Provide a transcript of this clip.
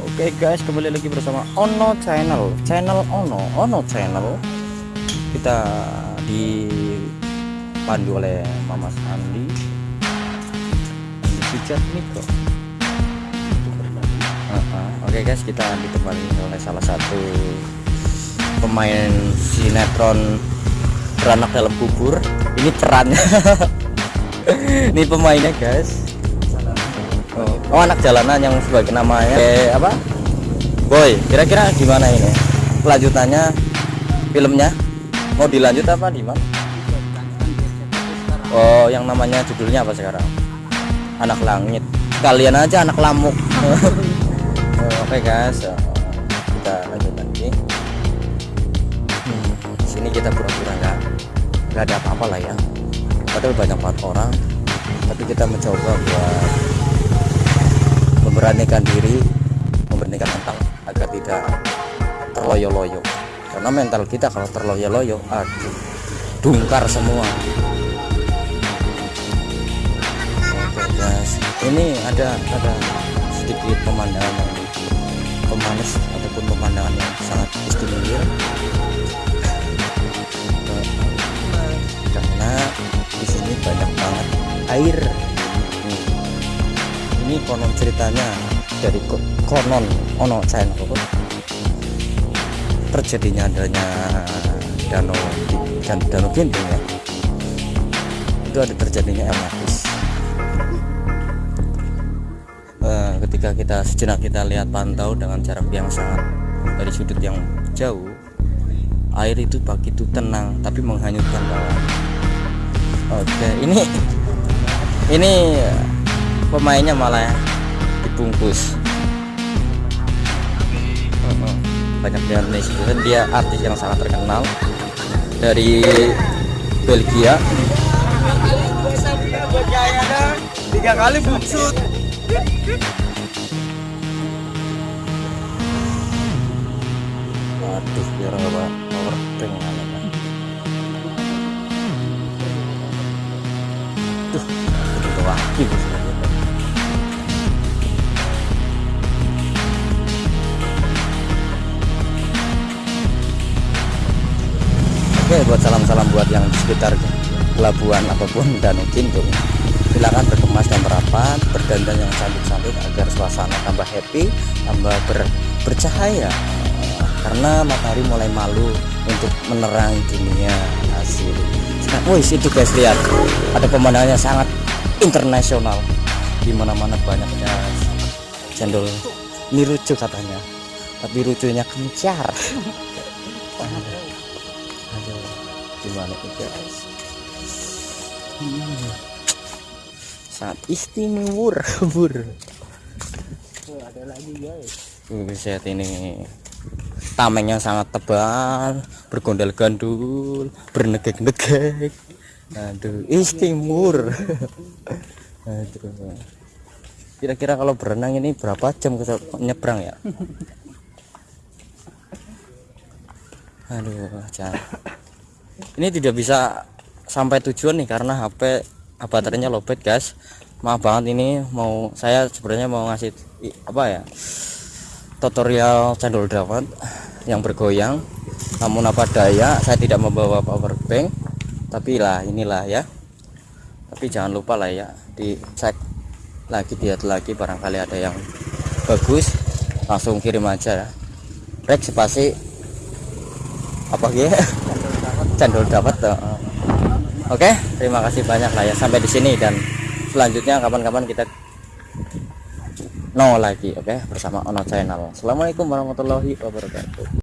Oke guys, kembali lagi bersama Ono Channel, channel Ono, Ono Channel. Kita dipandu oleh Mama Andi, Andi Pijat Mikro. Uh-uh. Oke guys, kita ditemani oleh salah satu pemain sinetron beranak dalam kubur. Ini perannya. Ini pemainnya guys. Oh, anak jalanan yang sebagai namanya eh, apa? Boy, kira-kira gimana ini? Kelanjutannya filmnya mau dilanjut apa di mana? Oh, yang namanya judulnya apa sekarang? Anak langit. Kalian aja anak lamuk. oh, Oke guys, oh, kita lanjut lagi. Hmm, sini kita pura-pura nggak nggak ada apa-apa lah ya. Padahal banyak banget orang, tapi kita mencoba buat memberanikan diri memberanikan mental agar tidak terloyo-loyo. Karena mental kita kalau terloyo-loyo aduh dungkar semua. Oke guys. Ini ada ada sedikit pemandangan yang pemanis ataupun pemandangan yang sangat istimewa. Karena di sini banyak banget air ini konon ceritanya dari ko- konon ono channel. Terjadinya adanya danau dan danau ginting ya. Itu ada terjadinya magis Eh, ketika kita sejenak kita lihat pantau dengan jarak yang sangat dari sudut yang jauh air itu begitu tenang tapi menghanyutkan bawah oke ini ini pemainnya malah dibungkus. Banyak yang netizen dia artis yang sangat terkenal dari Belgia. Tiga kali buksut aduh biar nggak bank tuh itu lagi Oke buat salam-salam buat yang di sekitar pelabuhan ataupun danau Gintung silakan berkemas dan merapat berdandan yang cantik-cantik agar suasana tambah happy tambah ber- bercahaya. Karena matahari mulai malu untuk menerangi dunia hasil sekarang wih itu guys lihat. Ada pemandangannya sangat internasional. Di mana-mana banyaknya cendol ini lucu katanya tapi lucunya kencar gimana nih guys Hmm. sangat istimewa bur ada lagi guys Buset ini tamengnya sangat tebal, bergondal-gandul, bernegek-negek. Aduh, istimur. Aduh. Kira-kira kalau berenang ini berapa jam ke nyebrang ya? Aduh, jangan. Ini tidak bisa sampai tujuan nih karena HP baterainya lowbat, guys. Maaf banget ini mau saya sebenarnya mau ngasih apa ya? tutorial cendol dawet yang bergoyang namun apa daya saya tidak membawa power bank tapi lah inilah ya tapi jangan lupa lah ya dicek lagi lihat lagi barangkali ada yang bagus langsung kirim aja ya rek spasi apa gitu cendol dapat oke terima kasih banyak lah ya. Sampai di sini dan selanjutnya kapan-kapan kita no lagi oke bersama Ono Channel. Assalamualaikum warahmatullahi wabarakatuh